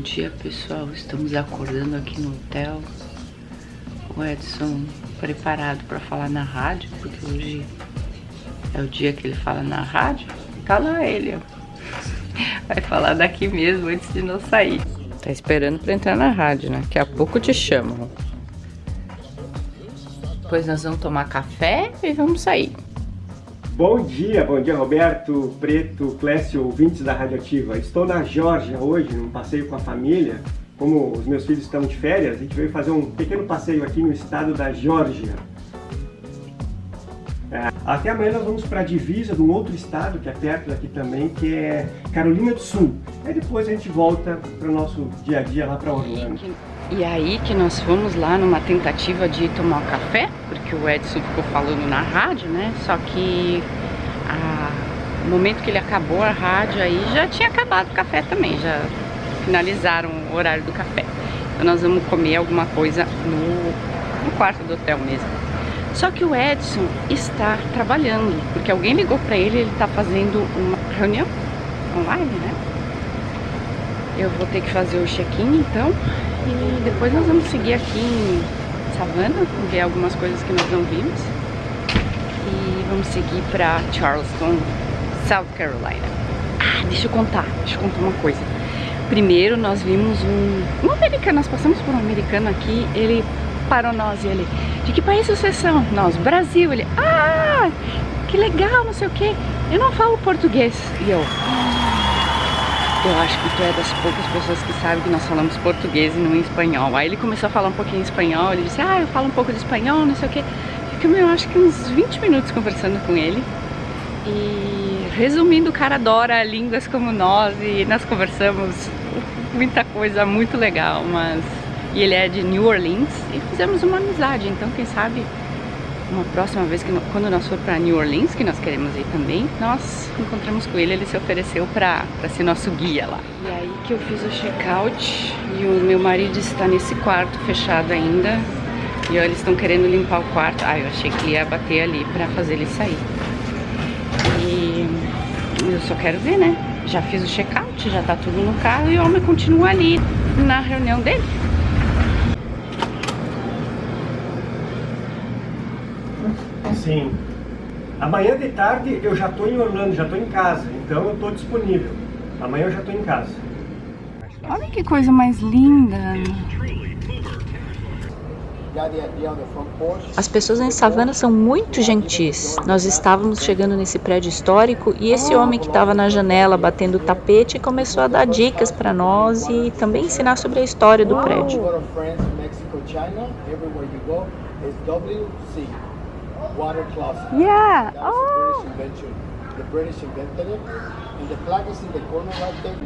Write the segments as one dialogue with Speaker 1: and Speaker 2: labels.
Speaker 1: dia pessoal, estamos acordando aqui no hotel. O Edson preparado para falar na rádio Porque hoje é o dia que ele fala na rádio. Tá lá ele, ó. Vai falar daqui mesmo antes de não sair. Tá esperando para entrar na rádio, né? Daqui a pouco te chamam Depois nós vamos tomar café e vamos sair
Speaker 2: Bom dia, bom dia Roberto, Preto, Clécio, ouvintes da Radioativa. Estou na Geórgia hoje, num passeio com a família. Como os meus filhos estão de férias, a gente veio fazer um pequeno passeio aqui no estado da Geórgia. É, até amanhã nós vamos para a divisa de um outro estado que é perto daqui também, que é Carolina do Sul. Aí depois a gente volta para o nosso dia a dia lá para Orlando.
Speaker 1: E aí que nós fomos lá numa tentativa de tomar café, porque o Edson ficou falando na rádio, né? Só que a, no momento que ele acabou a rádio aí já tinha acabado o café também, já finalizaram o horário do café. Então nós vamos comer alguma coisa no, no quarto do hotel mesmo. Só que o Edson está trabalhando, porque alguém ligou para ele, ele está fazendo uma reunião online, né? Eu vou ter que fazer o check-in então e depois nós vamos seguir aqui em Savannah, ver algumas coisas que nós não vimos. E vamos seguir para Charleston, South Carolina. Ah, deixa eu contar, deixa eu contar uma coisa. Primeiro nós vimos um, um americano, nós passamos por um americano aqui, ele parou nós e ele, de que país vocês são? Nós, Brasil. Ele, ah, que legal, não sei o que. Eu não falo português. E eu, eu acho que tu é das poucas pessoas que sabem que nós falamos português e não espanhol. Aí ele começou a falar um pouquinho espanhol, ele disse, ah, eu falo um pouco de espanhol, não sei o que. Ficamos, eu acho que uns 20 minutos conversando com ele. E resumindo, o cara adora línguas como nós e nós conversamos muita coisa muito legal, mas... E ele é de New Orleans e fizemos uma amizade, então quem sabe uma próxima vez, que quando nós for para New Orleans, que nós queremos ir também, nós encontramos com ele, ele se ofereceu para ser nosso guia lá. E aí que eu fiz o check-out e o meu marido está nesse quarto fechado ainda. E ó, eles estão querendo limpar o quarto. Ah, eu achei que ia bater ali para fazer ele sair. E eu só quero ver, né? Já fiz o check-out, já tá tudo no carro e o homem continua ali na reunião dele.
Speaker 2: Sim. Amanhã de tarde eu já estou em Orlando, já estou em casa, então eu estou disponível. Amanhã eu já estou em casa.
Speaker 1: Olha que coisa mais linda.
Speaker 3: As pessoas em Savannah são muito gentis. Nós estávamos chegando nesse prédio histórico e esse homem que estava na janela batendo o tapete começou a dar dicas para nós e também ensinar sobre a história do prédio.
Speaker 1: Water closet. Yeah.
Speaker 3: That was oh.
Speaker 1: a British invention.
Speaker 3: The British invented it, and the flag is in the corner right there.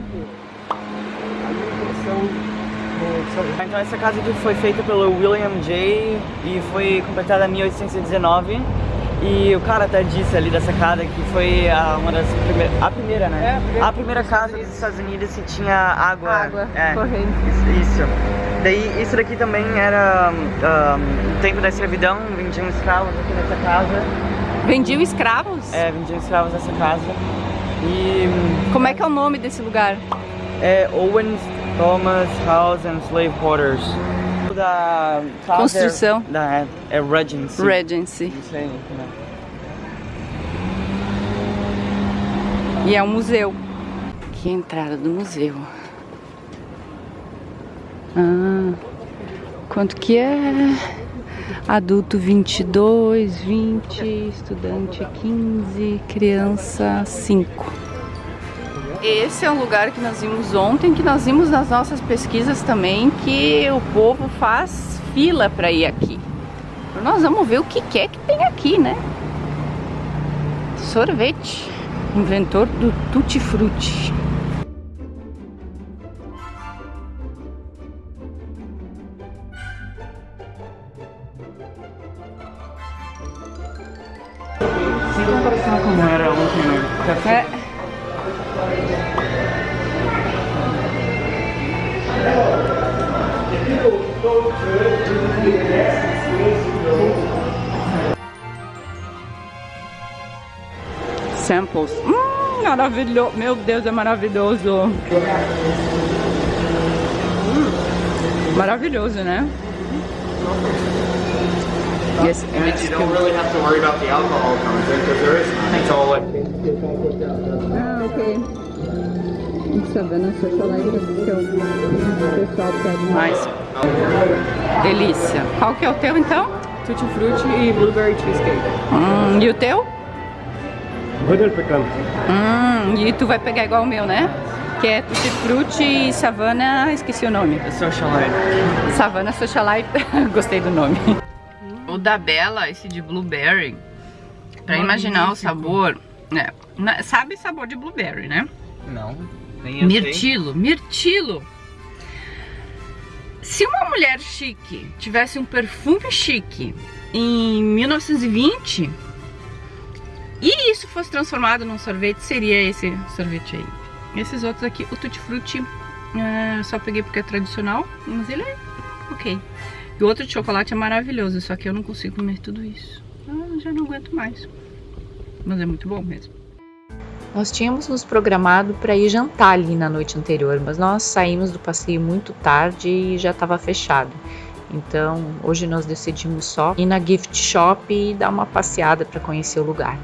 Speaker 4: Então essa casa aqui foi feita pelo William J. e foi completada em 1819. E o cara até disse ali dessa casa que foi a, uma das primeiras, a primeira, né? É, a, primeira, a primeira casa dos Estados Unidos que tinha água.
Speaker 1: Água
Speaker 4: é,
Speaker 1: corrente.
Speaker 4: Isso, isso. Daí isso daqui também era um, o tempo da escravidão, vendiam escravos aqui nessa casa.
Speaker 1: Vendiam escravos?
Speaker 4: É, vendiam escravos nessa casa. E...
Speaker 1: Como é que é o nome desse lugar?
Speaker 4: É Owens Thomas House and Slave Quarters da
Speaker 1: construção
Speaker 4: é, da é, Regency.
Speaker 1: Regency.
Speaker 4: Isso aí, né?
Speaker 1: E é um museu. Aqui é entrada do museu. Ah, quanto que é? Adulto 22, 20, estudante 15, criança 5. Esse é um lugar que nós vimos ontem, que nós vimos nas nossas pesquisas também, que o povo faz fila para ir aqui. Nós vamos ver o que é que tem aqui, né? Sorvete, inventor do Tutti
Speaker 4: Né?
Speaker 1: É. Samples. Hum, maravilhoso. Meu Deus, é maravilhoso. Maravilhoso, né? Yes, and it's
Speaker 5: You don't really have to worry about the alcohol content because there is none. It's all like
Speaker 1: Ah, ok. Savana Socialite que é o pessoal pede mais. Delícia. Qual que é o teu então?
Speaker 4: Tutti Frutti e Blueberry Cheesecake.
Speaker 1: Hum, e o teu?
Speaker 2: Rodel pecando.
Speaker 1: Hum, e tu vai pegar igual o meu, né? Que é Tutti Frutti e Savana, esqueci o nome.
Speaker 4: Socialite.
Speaker 1: Savana Socialite, gostei do nome. O da Bela, esse de Blueberry, pra imaginar o sabor, né? Sabe sabor de Blueberry, né?
Speaker 4: Não, nem eu sei.
Speaker 1: Mirtilo, mirtilo. Se uma mulher chique tivesse um perfume chique em 1920 e isso fosse transformado num sorvete, seria esse sorvete aí. Esses outros aqui, o Tutti Frutti, eh, só peguei porque é tradicional, mas ele é ok. E o outro de chocolate é maravilhoso, só que eu não consigo comer tudo isso. Eu já não aguento mais. Mas é muito bom mesmo.
Speaker 3: Nós tínhamos nos programado para ir jantar ali na noite anterior, mas nós saímos do passeio muito tarde e já estava fechado. Então, hoje nós decidimos só ir na gift shop e dar uma passeada para conhecer o lugar.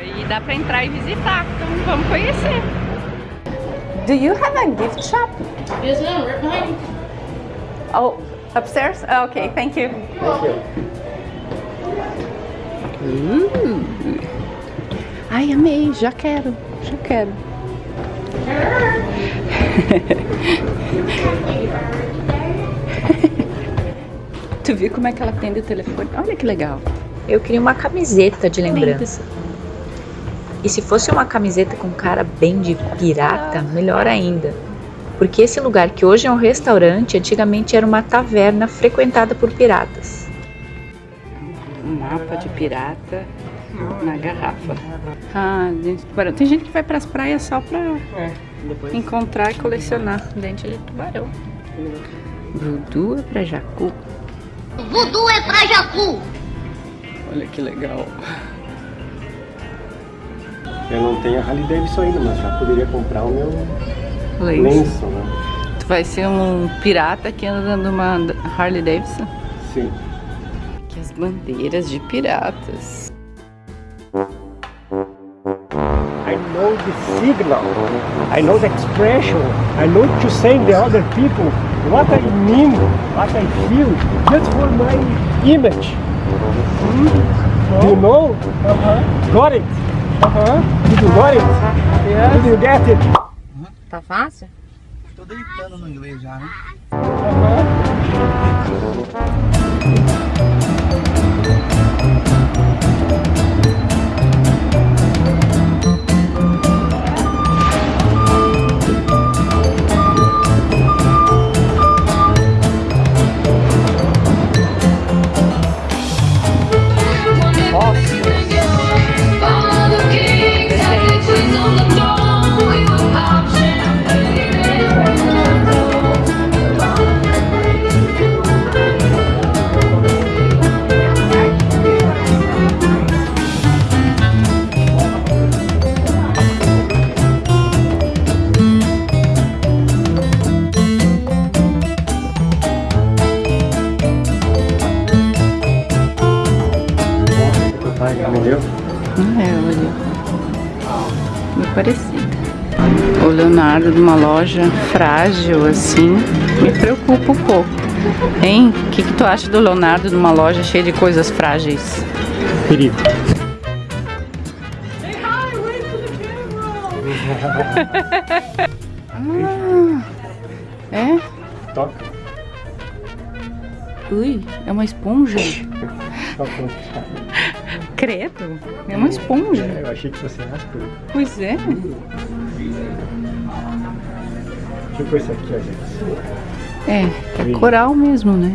Speaker 1: E dá pra entrar e visitar, então vamos conhecer. Do you have a gift shop?
Speaker 6: Yes, ma'am. Right behind.
Speaker 1: Oh, upstairs? Oh, okay, thank you. Uh. Ai, amei, já quero, já quero. tu viu como é que ela atende o telefone? Olha que legal.
Speaker 3: Eu queria uma camiseta de lembrança. E se fosse uma camiseta com cara bem de pirata, melhor ainda. Porque esse lugar que hoje é um restaurante, antigamente era uma taverna frequentada por piratas.
Speaker 1: Um mapa de pirata na garrafa. Ah, dente de tubarão. Tem gente que vai pras praias só pra
Speaker 4: Depois.
Speaker 1: encontrar e colecionar dente de tubarão. Voodoo é pra jacu.
Speaker 6: Voodoo é pra Jacu.
Speaker 1: Olha que legal.
Speaker 2: Eu não tenho a Harley Davidson ainda, mas já poderia comprar o meu
Speaker 1: Lenço.
Speaker 2: lenço, né?
Speaker 1: Tu vai ser um pirata que anda dando uma Harley Davidson?
Speaker 2: Sim.
Speaker 1: Que as bandeiras de piratas.
Speaker 2: I know the signal. I know the expression. I know to send the other people what I mean, what I feel, just for my image. Do you know? Uh-huh. Got it? Uh-huh. Did you got it? Yeah. Did you get it?
Speaker 1: Tá fácil?
Speaker 4: Tô deitando no inglês já, né?
Speaker 2: Entendeu?
Speaker 1: Leonardo de uma loja frágil assim me preocupa um pouco. Hein? O que, que tu acha do Leonardo de uma loja cheia de coisas frágeis?
Speaker 2: Perigo.
Speaker 1: É?
Speaker 2: Toca.
Speaker 1: Ui, é uma esponja. Credo, é uma esponja.
Speaker 2: É, eu achei que fosse áspero.
Speaker 1: Pois é.
Speaker 2: Eu pôr isso aqui, gente.
Speaker 1: É, é coral mesmo, né?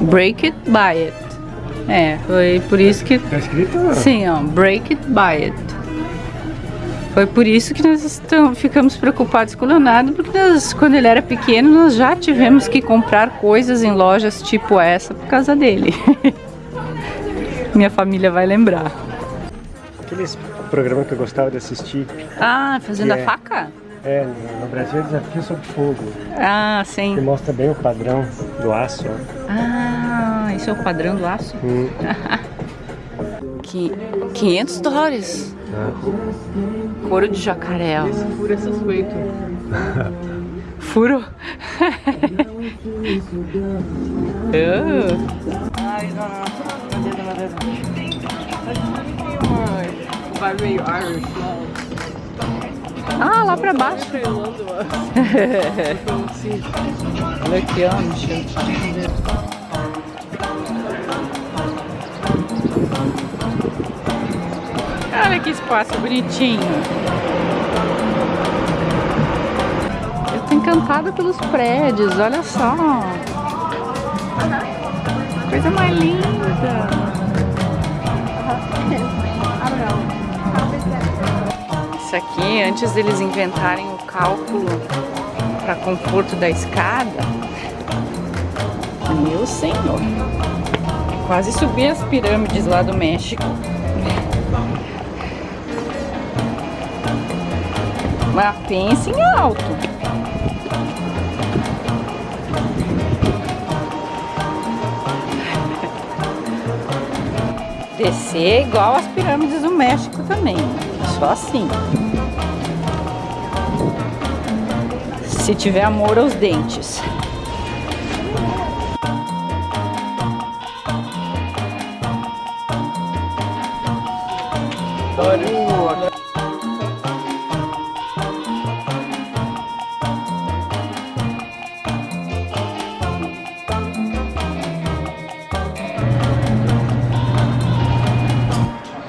Speaker 1: Break it, buy it. É, foi por isso que.
Speaker 2: Tá escrito?
Speaker 1: Sim, ó, break it, buy it. Foi por isso que nós estamos, ficamos preocupados com o Leonardo, porque nós, quando ele era pequeno, nós já tivemos que comprar coisas em lojas tipo essa por causa dele. Minha família vai lembrar.
Speaker 2: Aqueles programas que eu gostava de assistir.
Speaker 1: Ah, fazendo
Speaker 2: É.
Speaker 1: a faca?
Speaker 2: É, no Brasil é Desafio sob Fogo,
Speaker 1: Ah,
Speaker 2: que
Speaker 1: sim.
Speaker 2: mostra bem o padrão do aço. ó.
Speaker 1: Ah, isso é o padrão do aço?
Speaker 2: Hum.
Speaker 1: Que 500 dólares. Couro de jacaré. ó.
Speaker 4: Furo é suspeito.
Speaker 1: Furo?
Speaker 4: Ai, não, não.
Speaker 1: Ah, lá pra baixo. Olha aqui, ó. Olha que espaço bonitinho. Eu tô encantada pelos prédios, olha só. Coisa mais linda. Isso aqui, antes deles inventarem o cálculo para conforto da escada, meu senhor, quase subi as pirâmides lá do México. Mas pense em alto. Descer igual as pirâmides do México também. Só assim. Se tiver amor aos dentes.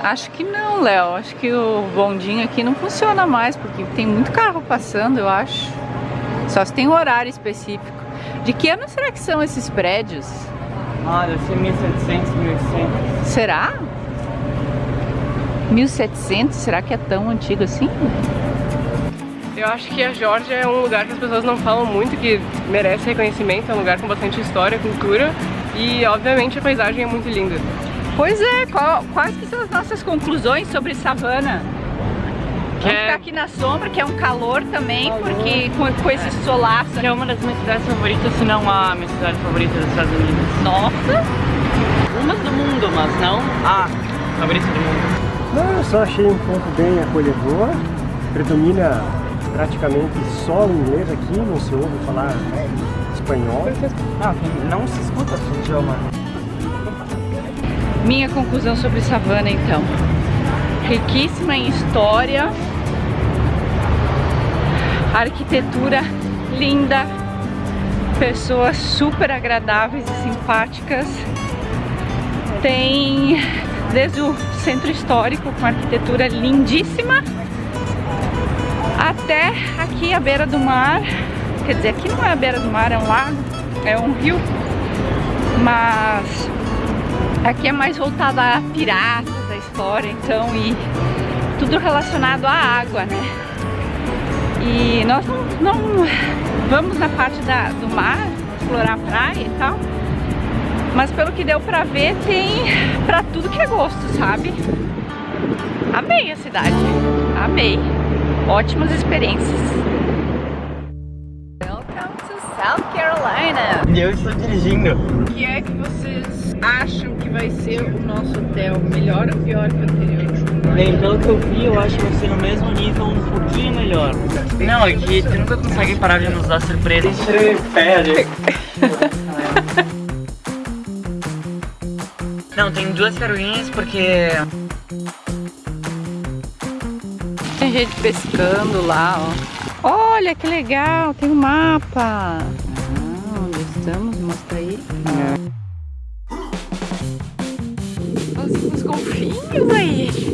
Speaker 1: Acho que não, Léo. Acho que o bondinho aqui não funciona mais, porque tem muito carro passando, eu acho. Só se tem um horário específico. De que ano será que são esses prédios?
Speaker 4: Ah, deve ser 1700, 1800.
Speaker 1: Será? 1700? Será que é tão antigo assim?
Speaker 7: Eu acho que a Geórgia é um lugar que as pessoas não falam muito, que merece reconhecimento, é um lugar com bastante história, cultura e obviamente a paisagem é muito linda.
Speaker 1: Pois é, qual- quais que são as nossas conclusões sobre savana?
Speaker 7: Que
Speaker 1: Vamos
Speaker 7: é-
Speaker 1: ficar aqui na sombra, que é um calor também, porque com, com esse solaço.
Speaker 4: É uma das minhas cidades favoritas, se não a minha cidade favorita dos Estados Unidos.
Speaker 1: Nossa!
Speaker 4: Uma do mundo, mas não a favorita do mundo.
Speaker 2: Não, eu só achei um ponto bem acolhedor. Predomina praticamente só o inglês aqui, não se ouve falar espanhol.
Speaker 4: Não, que não se escuta esse idioma.
Speaker 1: Minha conclusão sobre savana, então. Riquíssima em história, arquitetura linda, pessoas super agradáveis e simpáticas. Tem desde o centro histórico com arquitetura lindíssima até aqui à beira do mar. Quer dizer, aqui não é a beira do mar, é um lago, é um rio, mas Aqui é mais voltada a piratas, a história, então, e tudo relacionado à água, né? E nós não, não vamos na parte da, do mar, explorar a praia e tal, mas pelo que deu pra ver, tem pra tudo que é gosto, sabe? Amei a cidade, amei. Ótimas experiências. Welcome to South Carolina.
Speaker 4: E eu estou dirigindo.
Speaker 1: O que é que vocês acham que vai ser o nosso hotel? Melhor ou pior que o anterior?
Speaker 4: Bem, pelo que eu vi, eu acho que vai ser no mesmo nível, um pouquinho melhor. Não, aqui tu nunca consegue parar de nos dar surpresa. Pede. Não, tem duas caroinhas porque
Speaker 1: Tem gente pescando lá, ó. Olha que legal, tem um mapa. Ah, onde estamos? Mostra aí. Os golfinhos aí.